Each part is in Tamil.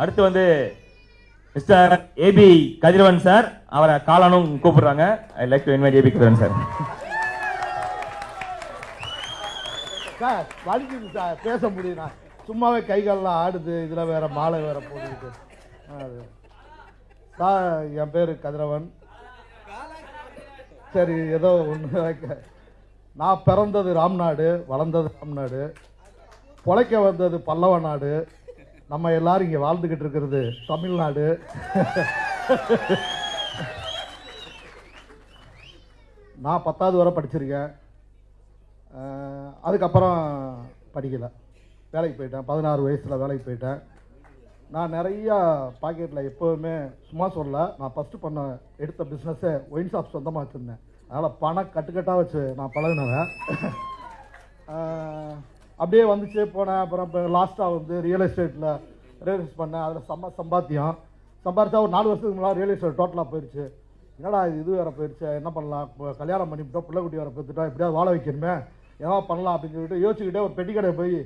அடுத்து வந்து மிஸ்டர் ஏபி கதிரவன் சார் அவரை காலானும் கூப்பிடுறாங்க. I like to invite A B Kathiravan sir. Sir வலிக்குது சார். பேச முடியுதா சும்மாவே கைகாலெலாம் ஆடுது. இதில் வேற மாலை வேற போட்டுக்கிட்டு. சார் என் பேர் கதிரவன். சரி ஏதோ ஒன்று நான் பிறந்தது ராம்நாடு வளர்ந்தது ராம்நாடு. பொழைக்க வந்தது பல்லவ நாடு. நம்ம எல்லாரும் இங்கே வாழ்ந்துக்கிட்டு இருக்கிறது தமிழ்நாடு. நான் பத்தாவது வரை படிச்சிருக்கேன். அதுக்கப்புறம் படிக்கலை. வேலைக்கு போயிட்டேன். பதினாறு வயசில் வேலைக்கு போயிட்டேன். நான் நிறையா பாக்கெட்டில் எப்போவுமே சும்மா சொல்ல நான் ஃபஸ்ட்டு பண்ண எடுத்த பிஸ்னஸே ஒயின் ஷாப் சொந்தமாக வச்சுருந்தேன். அதனால் பணம் கட்டுக்கட்டாக வச்சு நான் பழகினவன். அப்படியே வந்துச்சு போனேன். அப்புறம் இப்போ லாஸ்ட்டாக வந்து ரியல் எஸ்டேட்டில் ரியல் எஸ்டேட் பண்ணேன். அதில் செம்ம சம்பாத்தியம். சம்பாரிச்சா ஒரு நாலு வருஷத்துக்கு முன்னாடி ரியல் எஸ்டேட் டோட்டலாக போயிடுச்சு என்னடா இது இது வேறு போயிடுச்சு என்ன பண்ணலாம்? இப்போ கல்யாணம் பண்ணிவிட்டோம் பிள்ளைக்குட்டி வேறு பெற்றுட்டோம் எப்படியாவது வாழ வைக்கணுமே? ஏதாவது பண்ணலாம் அப்படின்னு சொல்லிட்டு யோசிச்சுக்கிட்டே ஒரு பெட்டி கடை போய்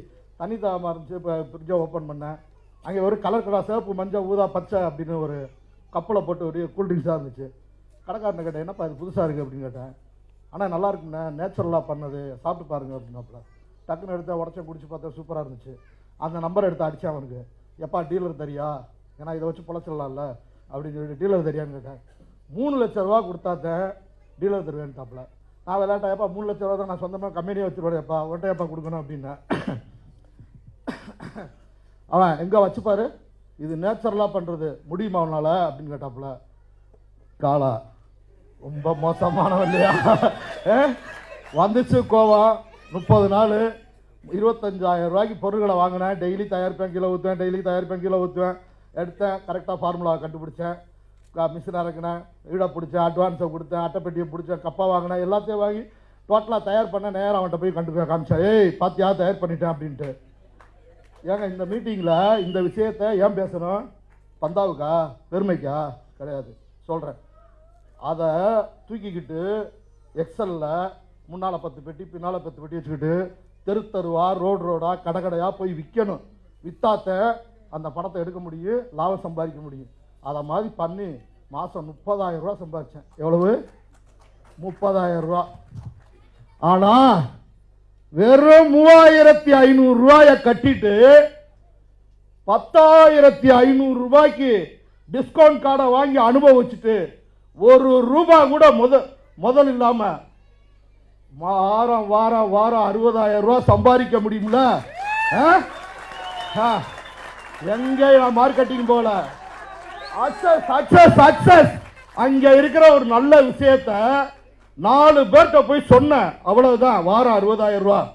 தண்ணி தாகமாக இருந்துச்சு. இப்போ ஃப்ரிட்ஜை ஓப்பன் பண்ணேன். அங்கே ஒரு கலர் கடை சிவப்பு மஞ்சள் ஊதா பச்சை அப்படின்னு ஒரு கப்பில் போட்டு ஒரு கூல்ட்ரிங்க்ஸாக இருந்துச்சு. கடைக்காரனை கேட்டேன் என்னப்பா இது புதுசாக இருக்குது அப்படின்னு கேட்டேன். ஆனால் நல்லா இருக்குண்ணே நேச்சுரலாக பண்ணது. சாப்பிட்டு பாருங்கள் அப்படின்னாப்புல. டக்குன்னு எடுத்த உடச்ச குடிச்சு பார்த்தா சூப்பராக இருந்துச்சு. அந்த நம்பர் எடுத்து அடித்தேன் அவனுக்கு. எப்பா டீலர் தெரியா? ஏன்னா இதை வச்சு பொழைச்சிடலாம்ல? அப்படின்னு சொல்லிட்டு டீலர் தெரியான்னு கேட்டேன். மூணு லட்ச ரூபா கொடுத்தாத்தேன் டீலர் தருவேன்ட்டாப்புல நான் விளையாட்டா மூணு லட்ச ரூபா தான் நான் சொந்தமாக கம்பெனியே வச்சுருவேன்ப்பா ஒன்றை எப்பா கொடுக்கணும்? அப்படின்னேன் அவன் எங்கே வச்சுப்பாரு இது நேச்சுரலாக பண்ணுறது முடியுமா அவனால் அப்படின்னு கேட்டாப்புல. காலா ரொம்ப மோசமானவன் இல்லையா? ஏ? வந்துச்சு கோவம். முப்பது நாள் இருபத்தஞ்சாயிரம் ரூபாய்க்கு பொருட்களை வாங்கினேன். டெய்லி தயாரிப்பேன் கிலோ ஊற்றுவேன் டெய்லி தயாரிப்பேன் கிலோ ஊற்றுவேன் எடுத்தேன் கரெக்டாக ஃபார்முலாவை கண்டுபிடிச்சேன். மிஷின் இறக்கினேன் ஈடை பிடிச்சேன் அட்வான்ஸை கொடுத்தேன் அட்டைப்பெட்டியை பிடிச்சேன் கப்பா வாங்கினேன் எல்லாத்தையும் வாங்கி டோட்டலாக தயார் பண்ண நேரம் அவன்கிட்ட போய் கண்டு காமிச்சா ஏய் யார் தயார் பண்ணிட்டேன் அப்படின்ட்டு. ஏங்க இந்த மீட்டிங்கில் இந்த விஷயத்த ஏன் பேசணும்? பந்தாவுக்கா? பெருமைக்கா கிடையாது. சொல்கிறேன் அதை தூக்கிக்கிட்டு எக்ஸலில் முன்னால் பத்து பெட்டி பின்னால் பத்து பெட்டி வச்சுக்கிட்டு தெரு தெருவா ரோடு ரோடா கடை கடையாக போய் விற்கணும் வித்தாத்த அந்த பணத்தை எடுக்க முடியும் லாபம் சம்பாதிக்க முடியும். அதை மாதிரி பண்ணி மாதம் முப்பதாயிரம் ரூபா சம்பாதிச்சேன். எவ்வளவு? முப்பதாயிரம் ரூபா. ஆனால் வெறும் மூவாயிரத்தி ஐநூறு ரூபாய கட்டிட்டு பத்தாயிரத்தி ஐநூறு ரூபாய்க்கு டிஸ்கவுண்ட் கார்டை வாங்கி அனுபவிச்சுட்டு ஒரு ரூபாய் கூட முத முதல் இல்லாமல் வாரம் வாரம் வாரம் அறுபதாயிரம் ரூபாய் சம்பாதிக்க முடியும்ல? ஆ? ஆ. எங்க நான் மார்க்கெட்டிங் போல சக்சஸ் சக்சஸ் சக்சஸ் அங்க இருக்கிற ஒரு நல்ல விஷயத்த நாலு பேர்கிட்ட போய் சொன்னேன். அவ்வளவுதான். வாரம் அறுபதாயிரம் ரூபா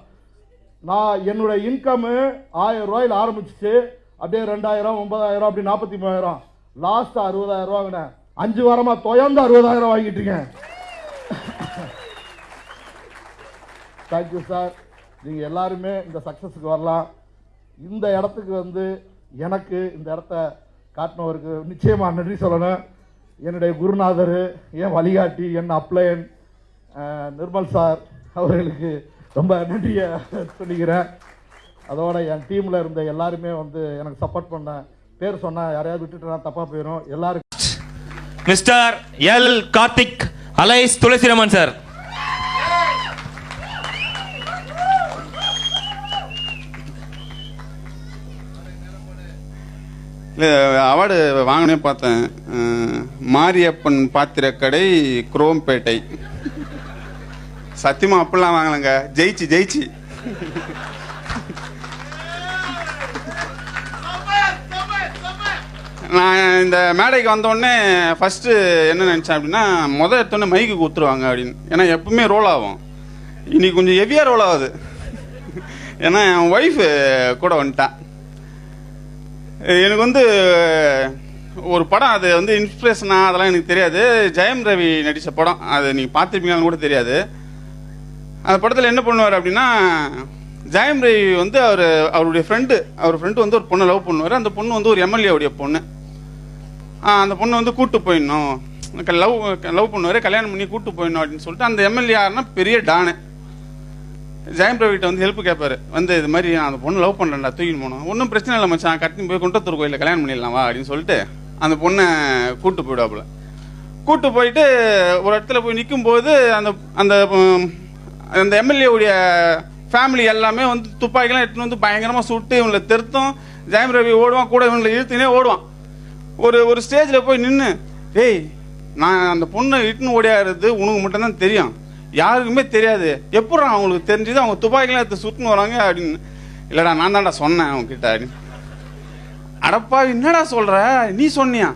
நான் என்னுடைய இன்கம்மு ஆயிரம் ரூபாயில் ஆரம்பிச்சிச்சு. அப்படியே ரெண்டாயிரம் ஒன்பதாயிரம் அப்படி நாற்பத்தி மூவாயிரம் லாஸ்ட் அறுபதாயிரம் ரூபா வாங்கினேன். அஞ்சு வாரமா தொயந்து அறுபதாயிரம் வாங்கிட்டு இருக்கேன். தேங்க்யூ சார் நீங்கள் எல்லாருமே இந்த சக்ஸஸுக்கு வரலாம். இந்த இடத்துக்கு வந்து எனக்கு இந்த இடத்த காட்டினவருக்கு நிச்சயமாக நன்றி சொல்லணும். என்னுடைய குருநாதர் என் வழிகாட்டி என் அப்ளையன் நிர்மல் சார் அவர்களுக்கு ரொம்ப நன்றியை சொல்லிக்கிறேன். அதோட என் டீமில் இருந்த எல்லாருமே வந்து எனக்கு சப்போர்ட் பண்ண பேர் சொன்னால் யாரையாவது விட்டுட்டு நான் தப்பாக போயிடும் எல்லாருக்கும் mister L Karthik alias Thulasiraman sir. இல்லை அவார்டு வாங்கினே பார்த்தேன். மாரியப்பன் மாரியப்பன் பாத்திரக்கடை குரோம்பேட்டை. சத்தியமா அப்படிலாம் வாங்கலைங்க. ஜெயிச்சு ஜெயிச்சு. நான் இந்த மேடைக்கு வந்தோடனே ஃபஸ்ட்டு என்ன நினச்சேன் அப்படின்னா மொதல் எடுத்தோடனே மைக்கு கொடுத்துருவாங்க அப்படின்னு. ஏன்னா எப்பவுமே ரோல் ஆகும். இன்னைக்கு கொஞ்சம் ஹெவியாக ரோல் ஆகுது. ஏன்னா என் ஒய்ஃபு கூட வந்துட்டான் எனக்கு வந்து ஒரு படம் அது வந்து இன்ஸ்பிரேஷனா அதெல்லாம் எனக்கு தெரியாது. ஜெயம் ரவி நடித்த படம் அது நீங்கள் பார்த்துருப்பீங்களான்னு கூட தெரியாது. அந்த படத்தில் என்ன பண்ணுவார் அப்படின்னா ஜெயம் ரவி வந்து அவர் அவருடைய ஃப்ரெண்டு அவர் ஃப்ரெண்டு வந்து ஒரு பொண்ணை லவ் பண்ணுவார். அந்த பொண்ணு வந்து ஒரு எம்எல்ஏவுடைய பொண்ணு. அந்த பொண்ணு வந்து கூட்டு போயிடணும். லவ் லவ் பண்ணுவார் கல்யாணம் பண்ணி கூட்டு போயிடணும் அப்படின்னு சொல்லிட்டு அந்த எம்எல்ஏ யாருன்னா பெரிய டானு. ஜெயம் ரவிட்ட வந்து ஹெல்ப் கேட்பாரு வந்து இது மாதிரி நான் அந்த பொண்ணு லவ் பண்ணுறேன்டா தூக்கின்னு போனோம். ஒன்றும் பிரச்சனை இல்லை மச்சான் கட்டின்னு போய் குண்டத்தூர் கோயிலில் கல்யாணம் பண்ணிடலாம்? வா அப்படின்னு சொல்லிட்டு அந்த பொண்ணை கூட்டு போயிடுவாப்புல. கூட்டு போயிட்டு ஒரு இடத்துல போய் நிற்கும்போது அந்த அந்த அந்த எம்எல்ஏ உடைய ஃபேமிலி எல்லாமே வந்து துப்பாக்கிலாம் எடுத்துன்னு வந்து பயங்கரமாக சுட்டு இவங்களை திருத்தும். ஜெயம் ரவி ஓடுவான் கூட இவங்களை இழுத்துனே ஓடுவான். ஒரு ஒரு ஸ்டேஜில் போய் நின்று டேய் நான் அந்த பொண்ணை இட்டுன்னு ஓடியாடுறது உனக்கு மட்டும்தான் தெரியும். யாருக்குமே தெரியாது. எப்படா அவங்களுக்கு தெரிஞ்சது? அவங்க துப்பாக்கிலாம் எடுத்து சுட்டுன்னு வராங்க அப்படின்னு. இல்லைடா நான் தான்டா சொன்னேன் அவங்ககிட்ட அப்படின்னு. அடப்பா என்னடா சொல்கிற நீ சொன்னியா?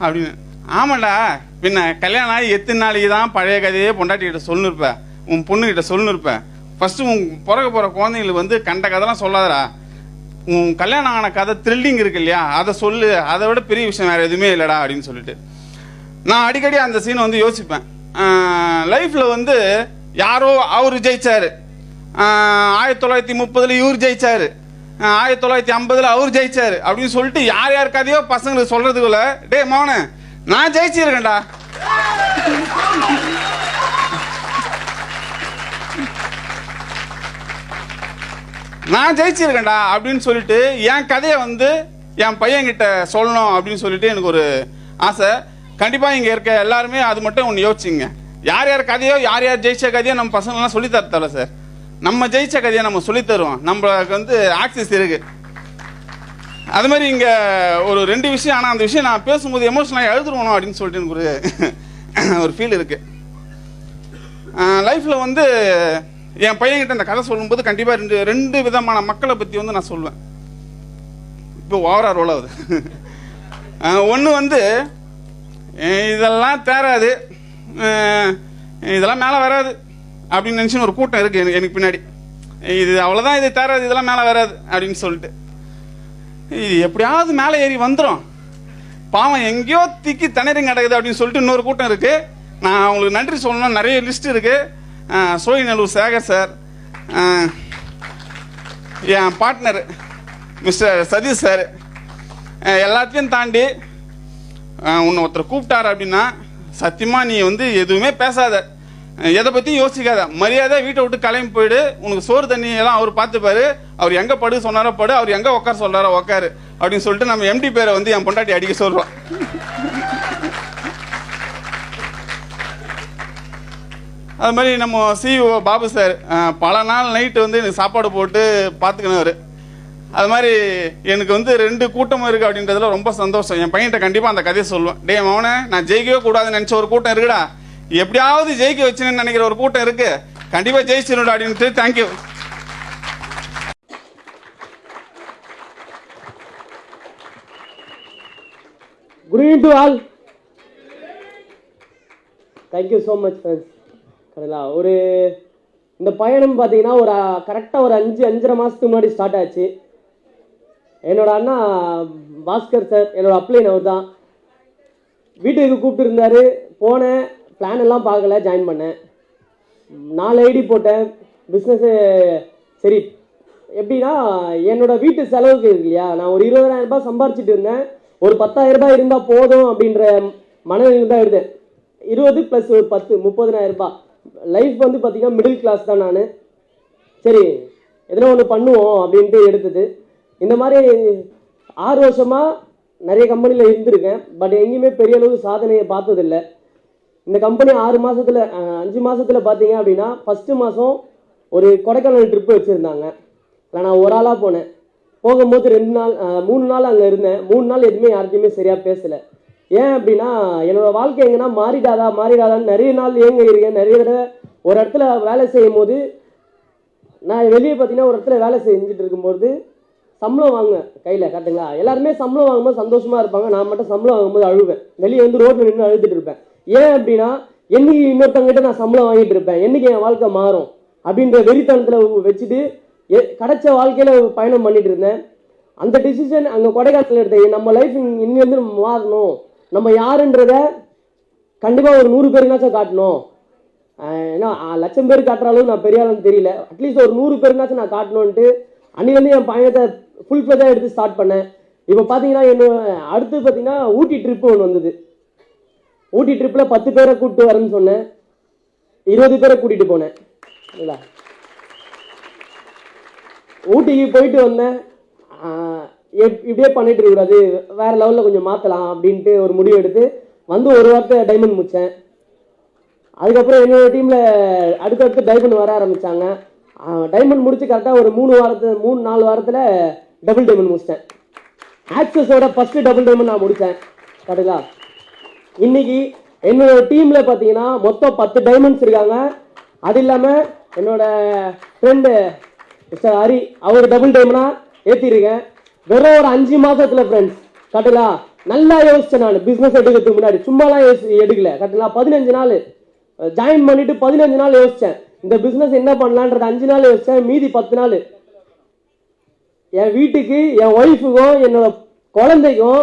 அப்படின்னு. ஆமாடா பின்ன கல்யாணம் ஆகி எத்தனை நாளைக்கு தான் பழைய கதையே பொண்டாட்டிக்கிட்ட சொல்லிருப்பேன் உன் பொண்ணுக்கிட்ட சொல்லிருப்பேன் ஃபஸ்ட்டு உன் பிறக்க போகிற குழந்தைங்களுக்கு வந்து கண்ட கதைலாம் சொல்லாதடா. உன் கல்யாணம் ஆன கதை த்ரில்லிங் இருக்கு இல்லையா? அதை சொல்லு. அதை விட பெரிய விஷயம் வேறு எதுவுமே இல்லைடா அப்படின்னு சொல்லிட்டு. நான் அடிக்கடி அந்த சீனை வந்து யோசிப்பேன். லைஃப்பில் வந்து யாரோ அவர் ஜெயிச்சார். ஆயிரத்தி தொள்ளாயிரத்தி முப்பதில் இவர் ஜெயிச்சார். ஆயிரத்தி தொள்ளாயிரத்தி ஐம்பதில் அவர் ஜெயிச்சார். அப்படின்னு சொல்லிட்டு யார் யார் கதையோ பசங்களுக்கு சொல்கிறதுக்குள்ள டேய் மௌன நான் ஜெயிச்சிருக்கேன்டா. நான் ஜெயிச்சிருக்கேன்டா. அப்படின்னு சொல்லிட்டு என் கதையை வந்து என் பையன்கிட்ட சொல்லணும் அப்படின்னு சொல்லிட்டு எனக்கு ஒரு ஆசை. கண்டிப்பா இங்க இருக்க எல்லாருமே அது மட்டும் ஒன்று யோசிச்சுங்க. யார் யார் கதையோ யார் யார் ஜெயிச்ச கதையோ நம்ம பசங்களாம் சொல்லி தரத்தல சார். நம்ம ஜெயிச்ச கதையை நம்ம சொல்லி தருவோம். நம்மளுக்கு வந்து ஆக்சஸ் இருக்கு. அது மாதிரி இங்க ஒரு ரெண்டு விஷயம் ஆனா அந்த விஷயம் நான் பேசும்போது எமோஷனலாக எழுதுருவணும் அப்படின்னு சொல்லிட்டு எனக்கு ஒரு ஒரு ஃபீல் இருக்கு. லைஃப்ல வந்து என் பையன்கிட்ட இந்த கதை சொல்லும்போது கண்டிப்பா ரெண்டு ரெண்டு விதமான மக்களை பத்தி வந்து நான் சொல்லுவேன் இப்போ ஓவரா ரோல் ஆகுது. ஒன்று வந்து இதெல்லாம் தேராது. இதெல்லாம் மேலே வராது. அப்படின்னு நினச்சின்னு ஒரு கூட்டம் இருக்குது எனக்கு எனக்கு பின்னாடி. இது அவ்வளோதான் இது தேராது இதெல்லாம் மேலே வராது அப்படின்னு சொல்லிட்டு. இது எப்படியாவது மேலே ஏறி வந்துடும் பாவம் எங்கேயோ திக்கி தண்ணீரம் கிடக்குது அப்படின்னு சொல்லிட்டு இன்னொரு கூட்டம் இருக்குது நான் அவங்களுக்கு நன்றி சொல்லணும் நிறைய லிஸ்ட் இருக்குது அஹ் சோழிநல்லூர் சேகர் சார் என் பார்ட்னர் மிஸ்டர் சதீஷ் சார் எல்லாத்தையும் தாண்டி உன்னை ஒருத்தர் கூப்பிட்டாரு அப்படின்னா சத்தியமாக நீ வந்து எதுவுமே பேசாத. எதை பற்றியும் யோசிக்காத. மரியாதை வீட்டை விட்டு கிளம்பி போயிடு. உனக்கு சோறு தண்ணி எல்லாம் அவர் பார்த்துப்பாரு. அவர் எங்கே படு சொன்னாரோ படு அவர் எங்கே உட்கார சொல்கிறாரோ உட்காரு அப்படின்னு சொல்லிட்டு நம்ம எம்டி பேரை வந்து என் பொண்டாட்டி அடிக்க சொல்கிறோம் அது மாதிரி நம்ம சிஇஓ பாபு சார் பல நாள் நைட்டு வந்து எனக்கு சாப்பாடு போட்டு பார்த்துக்கினவர். அது மாதிரி எனக்கு வந்து ரெண்டு கூட்டம் இருக்கு அப்படின்றதுல ரொம்ப சந்தோஷம். என் பையன்கிட்ட கண்டிப்பா அந்த கதையை சொல்லுவேன் டே மவனே நான் ஜெயிக்கவே கூடாதுன்னு நினைச்ச ஒரு கூட்டம் இருக்குடா. எப்படியாவது ஜெயிக்க வச்சுன்னு நினைக்கிற ஒரு கூட்டம் இருக்கு. கண்டிப்பா ஜெயிச்சிருடா அப்படின்ட்டு thank you good evening to all thank you so much friends கடலா ஒரு இந்த பயணம் பார்த்தீங்கன்னா ஒரு கரெக்டாக ஒரு அஞ்சு அஞ்சரை மாதத்துக்கு முன்னாடி ஸ்டார்ட் ஆச்சு. என்னோட அண்ணா பாஸ்கர் சார் என்னோட அப்ளைன் அவர் தான் வீட்டுக்கு கூப்பிட்டு இருந்தாரு போனேன். பிளான் எல்லாம் பார்க்கல ஜாயின் பண்ணேன். நாலு ஐடி போட்டேன். பிஸ்னஸ்ஸு சரி எப்படின்னா என்னோட வீட்டு செலவுக்கு இருக்கு இல்லையா நான் ஒரு இருபதாயிரம் ரூபாய் சம்பாரிச்சிட்டு இருந்தேன். ஒரு பத்தாயிரம் ரூபாய் இருந்தால் போதும் அப்படின்ற மனநிலையில் தான் இருந்தேன். இருபது ப்ளஸ் ஒரு பத்து முப்பதினாயிரம் ரூபாய். லைஃப் வந்து பார்த்தீங்கன்னா மிடில் கிளாஸ் தான் நான். சரி எதனா ஒன்று பண்ணுவோம் அப்படின்ட்டு எடுத்தது. இந்த மாதிரி ஆறு வருஷமாக நிறைய கம்பெனியில் இருந்திருக்கேன். பட் எங்கேயுமே பெரிய அளவு சாதனையை பார்த்ததில்ல. இந்த கம்பெனி ஆறு மாதத்தில் அஞ்சு மாதத்தில் பார்த்தீங்க அப்படின்னா ஃபஸ்ட்டு மாதம் ஒரு கொடைக்கானல் ட்ரிப்பு வச்சுருந்தாங்க. அதில் நான் ஒரு ஆளாக போனேன். போகும்போது ரெண்டு நாள் மூணு நாள் அங்கே இருந்தேன். மூணு நாள் எதுவுமே யார்கிட்டையுமே சரியாக பேசலை. ஏன் அப்படின்னா என்னோடய வாழ்க்கை எங்கன்னா மாறிடாதா மாறிடாதான்னு நிறைய நாள் ஏங்க இருக்கேன் நிறைய தடவை ஒரு இடத்துல வேலை செய்யும் போது நான் வெளியே பார்த்தீங்கன்னா ஒரு இடத்துல வேலை செஞ்சுட்டு இருக்கும்போது சம்பளம் வாங்குவேன் கையில் கரெக்டுங்களா எல்லாருமே சம்பளம் வாங்கும்போது சந்தோஷமா இருப்பாங்க. நான் மட்டும் சம்பளம் வாங்கும்போது அழுவேன். வெளியே வந்து ரோட்டில் நின்று அழுதுட்டு இருப்பேன். ஏன் அப்படின்னா என்னைக்கு இன்னொருத்தங்கிட்ட நான் சம்பளம் வாங்கிட்டு இருப்பேன். என்னைக்கு என் வாழ்க்கை மாறும்? அப்படின்ற வெறித்தனத்தில் வச்சுட்டு கிடைச்ச வாழ்க்கையில் பயணம் பண்ணிட்டு இருந்தேன். அந்த டிசிஷன் அங்கே கொடைக்கானத்தில் எடுத்தேன். நம்ம லைஃப் இன்னிலிருந்து மாறணும். நம்ம யாருன்றத கண்டிப்பாக ஒரு நூறு பேருனாச்சும் காட்டணும். ஏன்னா லட்சம் பேர் காட்டுற அளவுக்கு நான் பெரிய ஆளுன்னு தெரியல. அட்லீஸ்ட் ஒரு நூறு பேருனாச்சும் நான் காட்டணுன்ட்டு அன்னிலேருந்து என் பயணத்தை ஃபுல் ஃப்ளெஜாக எடுத்து ஸ்டார்ட் பண்ணேன். இப்போ பார்த்தீங்கன்னா என்ன அடுத்து பார்த்தீங்கன்னா ஊட்டி ட்ரிப்பு ஒன்று வந்தது. ஊட்டி ட்ரிப்பில் பத்து பேரை கூப்பிட்டு வரேன்னு சொன்னேன். இருபது பேரை கூட்டிகிட்டு போனேன். இல்லைங்களா ஊட்டிக்கு போயிட்டு வந்தேன். இப்படியே பண்ணிட்டு இருக்கக்கூடாது வேறு லெவலில் கொஞ்சம் மாற்றலாம் அப்படின்ட்டு ஒரு முடிவு எடுத்து வந்து ஒரு வாரத்தை டைமண்ட் முடித்தேன் அதுக்கப்புறம் என்னோட டீமில் அடுத்தடுத்து டைமண்ட் வர ஆரம்பித்தாங்க டைமண்ட் முடித்து கரெக்டாக ஒரு மூணு வாரத்து மூணு நாலு வாரத்தில் டபுள் டைமண்ட் முடிச்சிட்டேன். ஆக்சஸோட ஃபஸ்ட்டு டபுள் டைமண்ட் நான் முடித்தேன் கரெக்டுங்களா இன்னைக்கு என்னோட டீமில் பார்த்தீங்கன்னா மொத்தம் பத்து டைமண்ட்ஸ் இருக்காங்க. அது இல்லாமல் என்னோட ஃப்ரெண்டு மிஸ்டர் ஹரி அவர் டபுள் டைமண்டா ஏற்றிருக்கேன் வெறும் ஒரு அஞ்சு மாசத்துல ஃப்ரெண்ட்ஸ் கரெக்டுங்களா நல்லா யோசிச்சேன் நான். பிஸ்னஸ் எடுக்கிறதுக்கு முன்னாடி. சும்மாலாம் யோசி எடுக்கல. கரெக்டுங்களா பதினஞ்சு நாள். ஜாயின் பண்ணிட்டு பதினஞ்சு நாள் யோசிச்சேன். இந்த பிஸ்னஸ் என்ன பண்ணலான்றது அஞ்சு நாள் யோசிச்சேன். மீதி பத்து நாள். என் வீட்டுக்கு என் ஒய்ஃபுக்கும் என்னோட குழந்தைக்கும்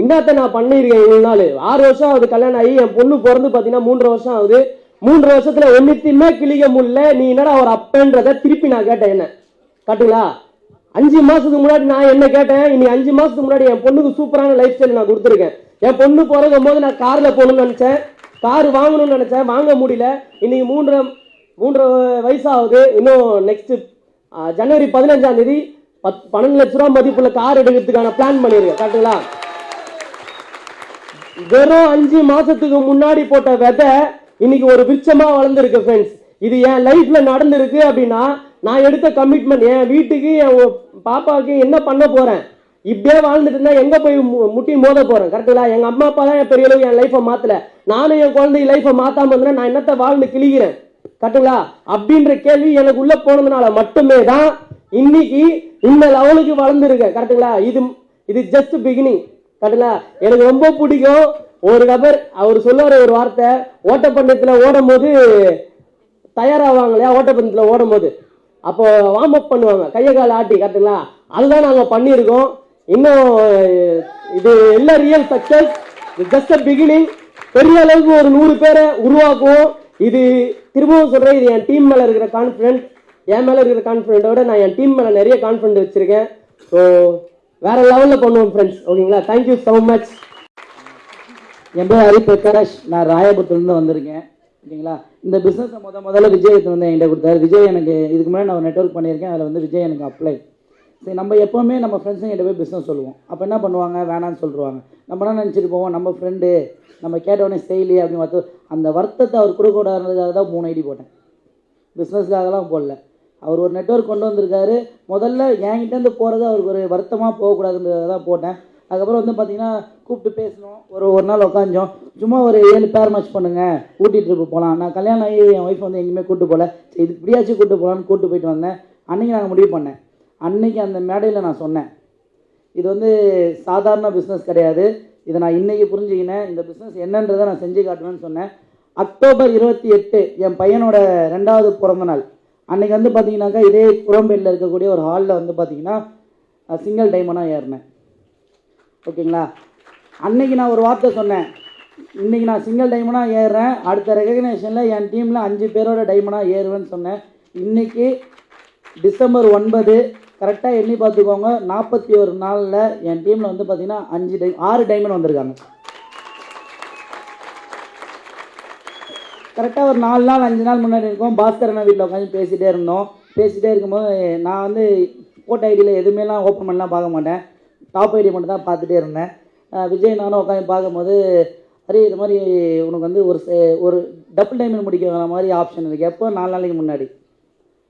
இன்னாத்த நான் பண்ணியிருக்கேன் இவ்வளோ நாள். ஆறு வருஷம் ஆகுது கல்யாணம் ஆகி என் பொண்ணு பிறந்து பார்த்தீங்கன்னா மூன்று வருஷம் ஆகுது. மூன்றரை வருஷத்துல ஒன்றுத்தையுமே கிளிக்க முடியல. நீ என்னடா ஒரு அப்பன்றத திருப்பி நான் கேட்டேன் என்ன? கட்டுங்களா? அஞ்சு மாசத்துக்கு முன்னாடி நான் என்ன கேட்டேன்? இனி அஞ்சு மாசத்துக்கு முன்னாடி என் பொண்ணுக்கு சூப்பரான லைஃப் ஸ்டைல் நான் கொடுத்துருக்கேன். என் பொண்ணு பிறக்கும் போது நான் கார்ல போகணும்னு நினைச்சேன். கார் வாங்கணும்னு நினைச்சேன். வாங்க முடியல. இன்னைக்கு மூன்றரை மூன்றரை வயசாகுது இன்னும் நெக்ஸ்ட் ஜனவரி பதினஞ்சாம் தேதி பத் பன்னெண்டு லட்ச ரூபா மதிப்புள்ள கார் எடுக்கிறதுக்கான பிளான் பண்ணியிருக்கேன் கரெக்டுங்களா வெறும் அஞ்சு மாசத்துக்கு முன்னாடி போட்ட விதை இன்னைக்கு ஒரு விருட்சமா வளர்ந்துருக்கு ஃப்ரெண்ட்ஸ் இது என் லைஃப்ல நடந்திருக்கு அப்படின்னா நான் எடுத்த கமிட்மெண்ட் என் வீட்டுக்கு என் பாப்பாவுக்கு என்ன பண்ண போறேன்? இப்படியே வாழ்ந்துட்டு இருந்தா எங்க போய் முட்டி மோத போறேன் கரெக்டுங்களா எங்க அம்மா அப்பா தான் என் பெரிய அளவு என் லைஃபை மாத்தல. நானும் என் குழந்தை லைஃபை மாத்தாம இருந்தேன் நான் என்னத்த வாழ்ந்து கிழிக்கிறேன் கரெக்டுங்களா அப்படின்ற கேள்வி எனக்கு உள்ள போனதுனால மட்டுமே தான் இன்னைக்கு இந்த லெவலுக்கு வளர்ந்துருக்க கரெக்டுங்களா இது இது ஜஸ்ட் பிகினிங் கரெக்டுங்களா எனக்கு ரொம்ப பிடிக்கும். ஒரு நபர் அவர் சொல்லுவார் ஒரு வார்த்தை ஓட்டப்பந்தயத்தில் ஓடும் போது தயாராவாங்க இல்லையா ஓட்டப்பந்தயத்தில் ஓடும் போது அப்போ வார்ம் அப் பண்ணுவாங்க. கையை கால் ஆட்டி கரெக்டுங்களா அதுதான் நாங்கள் பண்ணியிருக்கோம். இன்னும் இது எல்லாம் real success just a beginning பெரிய அளவுக்கு ஒரு நூறு பேரை உருவாக்குவோம். இது திரும்பவும் சொல்கிறேன் இது என் டீம் மேலே இருக்கிற கான்ஃபிடென்ட் என் மேல இருக்கிற கான்ஃபிடென்ட்டை விட நான் என் டீம் மேல நிறைய கான்ஃபிடென்ட் வச்சிருக்கேன். ஸோ வேற லெவல்ல பண்ணுவோம் ஃப்ரெண்ட்ஸ் ஓகேங்களா தேங்க்யூ ஸோ மச் என் பேர் ஹரி பிரகாஷ். நான் ராயபுரத்துலேருந்து வந்திருக்கேன். ஓகேங்களா? இந்த பிஸ்னஸை முத முதல்ல விஜய் வந்து என்கிட்ட கொடுத்தாரு. விஜய் எனக்கு இதுக்கு முன்னாடி நான் ஒரு நெட்ஒர்க் பண்ணியிருக்கேன். அதில் வந்து விஜய் எனக்கு அப்ளை சரி நம்ம எப்போவுமே நம்ம ஃப்ரெண்ட்ஸும் கிட்ட போய் பிஸ்னஸ் சொல்லுவோம். அப்போ என்ன பண்ணுவாங்க? வேணான்னு சொல்லிடுவாங்க நம்ம என்ன நினச்சிட்டு போவோம்? நம்ம ஃப்ரெண்டு நம்ம கேட்ட உடனே செய்யலி அப்படின்னு பார்த்து அந்த வருத்தத்தை அவர் கொடுக்கக்கூடாதுன்றதுக்காக தான் மூணு ஐடி போட்டேன். பிஸ்னஸ்க்காகலாம் போடல. அவர் ஒரு நெட்வொர்க் கொண்டு வந்திருக்காரு. முதல்ல என்கிட்டேருந்து போகிறது அவருக்கு ஒரு வருத்தமாக போகக்கூடாதுன்றதை தான் போட்டேன். அதுக்கப்புறம் வந்து பார்த்தீங்கன்னா கூப்பிட்டு பேசணும் ஒரு ஒரு நாள் உட்காந்தோம் சும்மா ஒரு ஏழு பேர் மேட்ச் பண்ணுங்க. ஊட்டி ட்ரிப்பு போகலாம் நான் கல்யாணம் ஆகி என் ஒய்ஃப் வந்து எங்கேயுமே கூப்பிட்டு போகல சரி இது இப்படியாச்சும் கூப்பிட்டு போகலான்னு கூப்பிட்டு போயிட்டு வந்தேன். அன்றைக்கி நாங்கள் முடிவு பண்ணேன். அன்றைக்கி அந்த மேடையில் நான் சொன்னேன். இது வந்து சாதாரண பிஸ்னஸ் கிடையாது. இதை நான் இன்றைக்கி புரிஞ்சுக்கினேன். இந்த பிஸ்னஸ் என்னன்றதை நான் செஞ்சு காட்டுவேன்னு சொன்னேன். அக்டோபர் இருபத்தி எட்டு என் பையனோட ரெண்டாவது பிறந்த நாள் அன்னைக்கு வந்து பார்த்தீங்கன்னாக்கா இதே குரம்பேட்டில் இருக்கக்கூடிய ஒரு ஹாலில் வந்து பார்த்தீங்கன்னா சிங்கிள் டைமண்டாக ஏறினேன். ஓகேங்களா? அன்னைக்கு நான் ஒரு வார்த்தை சொன்னேன். இன்னைக்கு நான் சிங்கிள் டைமண்டாக ஏறுறேன். அடுத்த ரெகக்னேஷனில் என் டீமில் அஞ்சு பேரோட டைமண்டாக ஏறுவேன்னு சொன்னேன். இன்றைக்கி டிசம்பர் ஒன்பது கரெக்டாக எண்ணி பார்த்துக்கோங்க. நாற்பத்தி ஒரு நாளில் என் டீமில் வந்து பார்த்தீங்கன்னா அஞ்சு டை ஆறு டைமண்ட் வந்திருக்காங்க. கரெக்டாக ஒரு நாலு நாள் அஞ்சு நாள் முன்னாடி இருக்கோம். பாஸ்கர் வீட்டில் உட்காந்து பேசிகிட்டே இருந்தோம். பேசிகிட்டே இருக்கும்போது நான் வந்து போட்ட ஐடியில் எதுவுமேலாம் ஓப்பன் பண்ணலாம் பார்க்க மாட்டேன். டாப் ஐடி மட்டும் தான் பார்த்துட்டே இருந்தேன். விஜய் நானும் உட்காந்து பார்க்கும்போது அரே இது மாதிரி உனக்கு வந்து ஒரு ஒரு டபுள் டைமண்ட் முடிக்கிற மாதிரி ஆப்ஷன் இருக்குது எப்போ? நாலு நாளைக்கு முன்னாடி.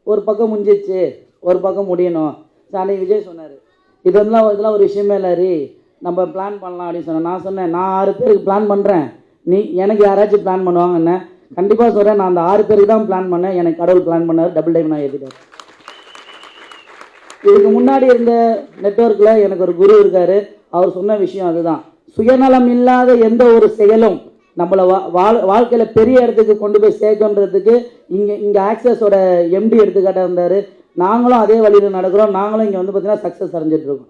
ஒரு பக்கம் முடிஞ்சிச்சு ஒரு பக்கம் முடியணும். சாணி விஜய் சொன்னார் இது வந்து இதெல்லாம் ஒரு விஷயமே இல்லை ரீ நம்ம பிளான் பண்ணலாம் அப்படின்னு சொன்னேன் நான் சொன்னேன் நான் ஆறு பேருக்கு பிளான் பண்ணுறேன் நீ எனக்கு யாராச்சும் பிளான் பண்ணுவாங்கன்னு. கண்டிப்பாக சொல்கிறேன் நான் அந்த ஆறு பேருக்கு தான் பிளான் பண்ணேன். எனக்கு கடவுள் பிளான் பண்ணார் டபுள் டைம் நான் எழுதிட்டேன் இதுக்கு முன்னாடி இருந்த நெட்வொர்க்கில் எனக்கு ஒரு குரு இருக்காரு. அவர் சொன்ன விஷயம் அதுதான். சுயநலம் இல்லாத எந்த ஒரு செயலும் நம்மளை வா வாழ் வாழ்க்கையில் பெரிய இடத்துக்கு கொண்டு போய் சேர்க்கன்றதுக்கு இங்கே இங்கே ஆக்சஸோட எம்டி எடுத்துக்காட்டாக இருந்தார். நாங்களும் அதே வழியில் நடக்கிறோம். நாங்களும் இங்கே வந்து பார்த்தீங்கன்னா சக்ஸஸ் அடைஞ்சிட்ருக்கோம்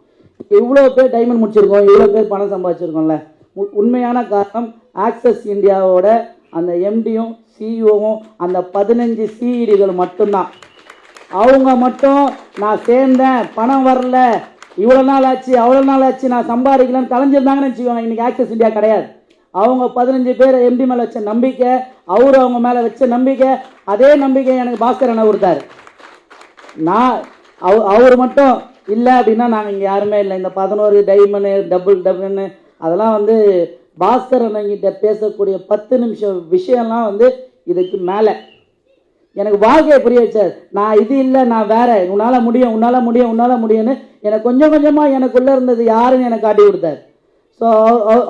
இவ்வளோ பேர் டைமண்ட் முடிச்சிருக்கோம். இவ்வளோ பேர் பணம் சம்பாதிச்சிருக்கோம்ல. உ- உண்மையான காரணம் ஆக்சஸ் இந்தியாவோட அந்த எம்டியும் சிஇஓவும் அந்த பதினஞ்சு சிஇடிகள் மட்டும்தான். அவங்க மட்டும் நான் சேர்ந்தேன் பணம் வரல இவ்வளோ நாள் ஆச்சு அவ்வளோ நாள் ஆச்சு நான் சம்பாதிக்கலன்னு கலைஞ்சிருந்தாங்கன்னு வச்சுக்கோங்க இன்றைக்கி ஆக்சஸ் இந்தியா கிடையாது. அவங்க பதினஞ்சு பேர் எம்டி மேலே வச்ச நம்பிக்கை அவர் அவங்க மேலே வச்ச நம்பிக்கை அதே நம்பிக்கை எனக்கு பாஸ்கர் அண்ணா கொடுத்தாரு. நான் அவ அவர் மட்டும் இல்லை அப்படின்னா நாங்கள் இங்கே யாருமே இல்லை இந்த பதினோரு டைமண்டு டபுள் டபுள்னு அதெல்லாம் வந்து பாஸ்கர் அண்ணங்கிட்ட பேசக்கூடிய பத்து நிமிஷம் விஷயம்லாம் வந்து இதுக்கு மேலே. எனக்கு வாழ்க்கையை புரிய வச்சார். நான் இது இல்லை நான் வேற. உன்னால் முடியும் உன்னால் முடியும் உன்னால் முடியும்னு எனக்கு கொஞ்சம் கொஞ்சமாக எனக்குள்ளே இருந்தது யாருன்னு எனக்கு காட்டி கொடுத்தார். ஸோ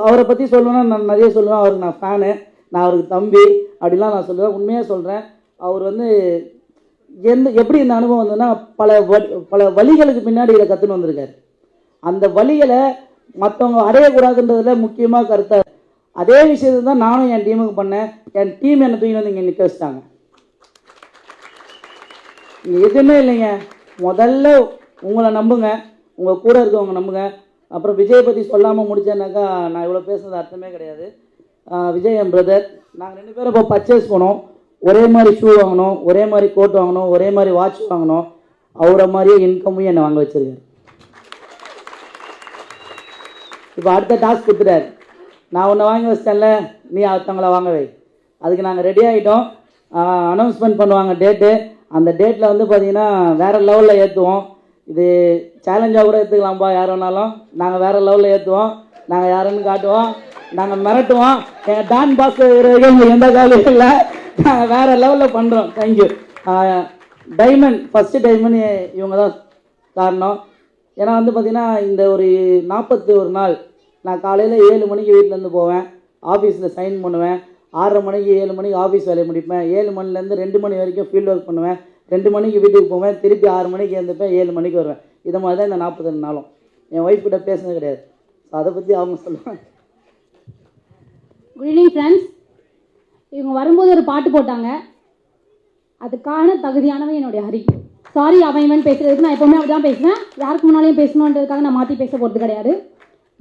அவரை பற்றி சொல்லணும்னா நான் நிறைய சொல்லுவேன். அவருக்கு நான் ஃபேனு நான் அவருக்கு தம்பி. அப்படிலாம் நான் சொல்லுவேன். உண்மையாக சொல்கிறேன் அவர் வந்து எந்த எப்படி இந்த அனுபவம் வந்ததுன்னா பல வ பல வழிகளுக்கு பின்னாடி இதை கற்றுன்னு வந்திருக்காரு. அந்த வழிகளை மற்றவங்க அடையக்கூடாதுன்றதுல முக்கியமாக கருத்தார் அதே விஷயத்தை தான் நானும் என் டீமுக்கு பண்ணேன். என் டீம் என்னை தூக்கி வந்து இங்கே நிற்க வச்சிட்டாங்க. இங்கே எதுவுமே இல்லைங்க. முதல்ல உங்களை நம்புங்க. உங்கள் கூட இருக்கவங்க நம்புங்க. அப்புறம் விஜய் பற்றி சொல்லாமல் முடிச்சேன்னாக்கா நான் இவ்வளோ பேசுனது அர்த்தமே கிடையாது. விஜய் என் பிரதர் நாங்கள் ரெண்டு பேரும் இப்போ பர்ச்சேஸ் போனோம் ஒரே மாதிரி ஷூ வாங்கினோம் ஒரே மாதிரி கோட் வாங்கினோம் ஒரே மாதிரி வாட்ச் வாங்கினோம் அவரை மாதிரியே இன்கமும் என்னை வாங்க வச்சிருக்காரு. இப்போ அடுத்த டாஸ்க் கொடுத்துட்டாரு நான் உன்னை வாங்கி வச்சிட்டேன்ல நீ ஒருத்தவங்கள வாங்கவே அதுக்கு நாங்கள் ரெடி ஆகிட்டோம் அனௌன்ஸ்மெண்ட் பண்ணுவாங்க டேட்டு அந்த டேட்டில் வந்து பார்த்தீங்கன்னா வேறு லெவலில் ஏற்றுவோம் இது சேலஞ்சாக கூட ஏற்றுக்கலாம்ப்பா யார் வேணாலும். நாங்கள் வேறு லெவலில் ஏற்றுவோம் நாங்கள் யாருன்னு காட்டுவோம். நாங்கள் மிரட்டுவோம். எங்கள் டான் பாஸ் எந்த காலையும் இல்லை. நாங்கள் வேறு லெவலில் பண்ணுறோம் தேங்க்யூ டைமண்ட் ஃபஸ்ட்டு டைமண்ட் இவங்க தான் காரணம். ஏன்னா வந்து பார்த்தீங்கன்னா இந்த ஒரு நாற்பத்தி ஒரு நாள் நான் காலையில் ஏழு மணிக்கு வீட்டிலேருந்து போவேன். ஆஃபீஸில் சைன் பண்ணுவேன். ஆறரை மணிக்கு ஏழு மணிக்கு ஆஃபீஸ் வேலையை முடிப்பேன். ஏழு மணிலேருந்து ரெண்டு மணி வரைக்கும் ஃபீல்ட் ஒர்க் பண்ணுவேன். ரெண்டு மணிக்கு வீட்டுக்கு போவேன். திருப்பி ஆறு மணிக்கு எழுந்துப்பேன் ஏழு மணிக்கு வருவேன். இது மாதிரி தான் இந்த நாற்பத்தி ரெண்டு நாளும். என் ஒய்ஃப் கிட்ட பேசுனது கிடையாது. ஸோ அதை பற்றி அவங்க சொல்லுவாங்க. குட் ஈவினிங் ஃப்ரெண்ட்ஸ் இவங்க வரும்போது ஒரு பாட்டு போட்டாங்க. அதுக்கான தகுதியானவன் என்னுடைய ஹரி. சாரி அவன் இவன் பேசுகிறதுக்கு நான் எப்போவுமே அப்படி தான் பேசுவேன். யாருக்கு முன்னாலையும் பேசணுன்றதுக்காக நான் மாற்றி பேச போகிறது கிடையாது.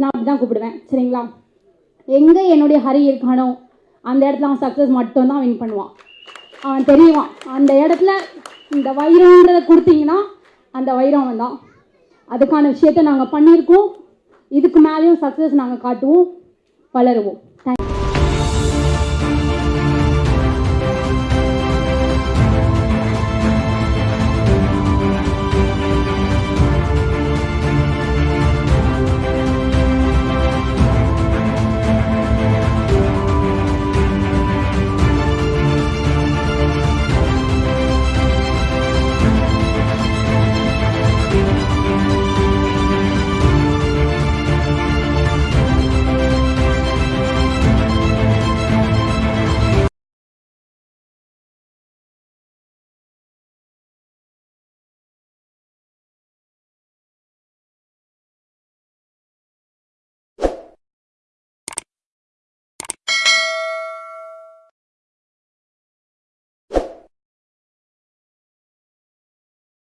நான் அப்படி தான் கூப்பிடுவேன். சரிங்களா? எங்கே என்னுடைய ஹரி இருக்கானோ அந்த இடத்துல அவன் சக்ஸஸ் மட்டும்தான் வின் பண்ணுவான். அவன் தெரியுவான். அந்த இடத்துல இந்த வைரம்ன்றதை கொடுத்தீங்கன்னா அந்த வைரம் அவன் தான் அதுக்கான விஷயத்தை நாங்கள் பண்ணியிருக்கோம். இதுக்கு மேலேயும் சக்ஸஸ் நாங்கள் காட்டுவோம் வளருவோம்.